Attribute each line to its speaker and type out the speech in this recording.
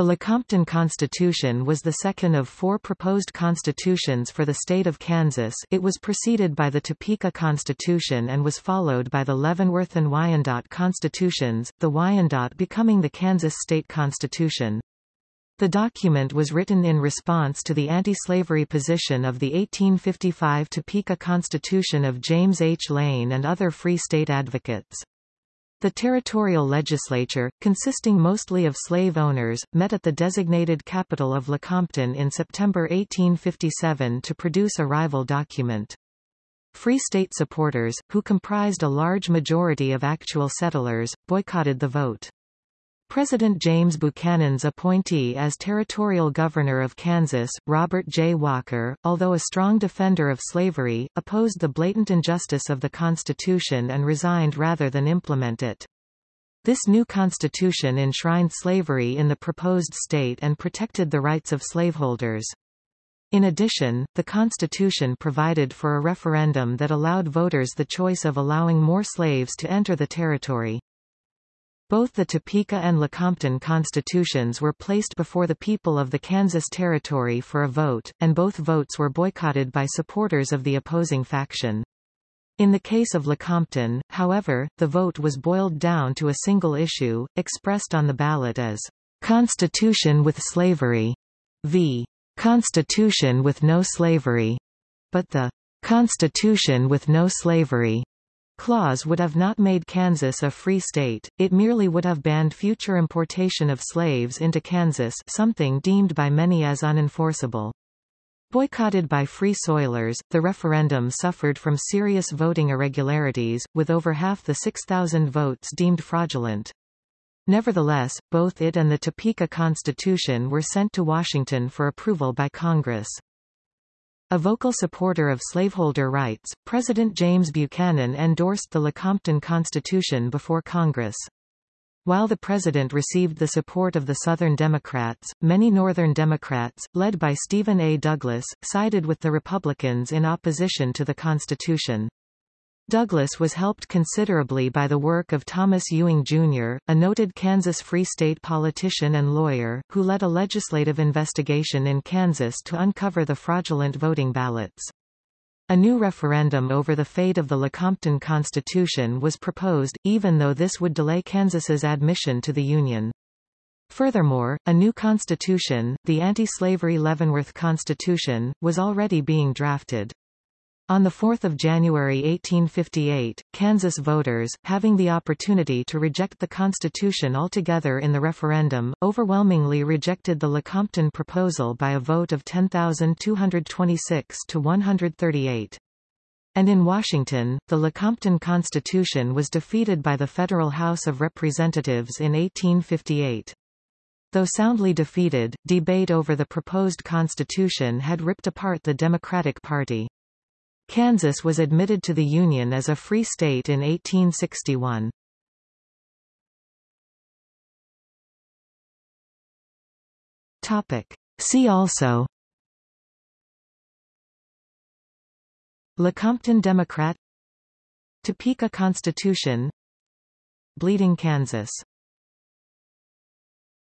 Speaker 1: The Lecompton Constitution was the second of four proposed constitutions for the state of Kansas it was preceded by the Topeka Constitution and was followed by the Leavenworth and Wyandotte Constitutions, the Wyandotte becoming the Kansas state constitution. The document was written in response to the anti-slavery position of the 1855 Topeka Constitution of James H. Lane and other Free State advocates. The territorial legislature, consisting mostly of slave owners, met at the designated capital of Lecompton in September 1857 to produce a rival document. Free State supporters, who comprised a large majority of actual settlers, boycotted the vote. President James Buchanan's appointee as territorial governor of Kansas, Robert J. Walker, although a strong defender of slavery, opposed the blatant injustice of the Constitution and resigned rather than implement it. This new constitution enshrined slavery in the proposed state and protected the rights of slaveholders. In addition, the Constitution provided for a referendum that allowed voters the choice of allowing more slaves to enter the territory. Both the Topeka and Lecompton constitutions were placed before the people of the Kansas Territory for a vote, and both votes were boycotted by supporters of the opposing faction. In the case of Lecompton, however, the vote was boiled down to a single issue, expressed on the ballot as Constitution with slavery v. Constitution with no slavery, but the Constitution with no slavery clause would have not made Kansas a free state, it merely would have banned future importation of slaves into Kansas something deemed by many as unenforceable. Boycotted by Free Soilers, the referendum suffered from serious voting irregularities, with over half the 6,000 votes deemed fraudulent. Nevertheless, both it and the Topeka Constitution were sent to Washington for approval by Congress. A vocal supporter of slaveholder rights, President James Buchanan endorsed the Lecompton Constitution before Congress. While the president received the support of the Southern Democrats, many Northern Democrats, led by Stephen A. Douglas, sided with the Republicans in opposition to the Constitution. Douglas was helped considerably by the work of Thomas Ewing, Jr., a noted Kansas Free State politician and lawyer, who led a legislative investigation in Kansas to uncover the fraudulent voting ballots. A new referendum over the fate of the Lecompton Constitution was proposed, even though this would delay Kansas's admission to the Union. Furthermore, a new constitution, the anti-slavery Leavenworth Constitution, was already being drafted. On 4 January 1858, Kansas voters, having the opportunity to reject the Constitution altogether in the referendum, overwhelmingly rejected the Lecompton proposal by a vote of 10,226 to 138. And in Washington, the Lecompton Constitution was defeated by the Federal House of Representatives in 1858. Though soundly defeated, debate over the proposed constitution had ripped apart the Democratic Party. Kansas was admitted to the Union as a free state in 1861. Topic. See also Lecompton Democrat Topeka Constitution Bleeding Kansas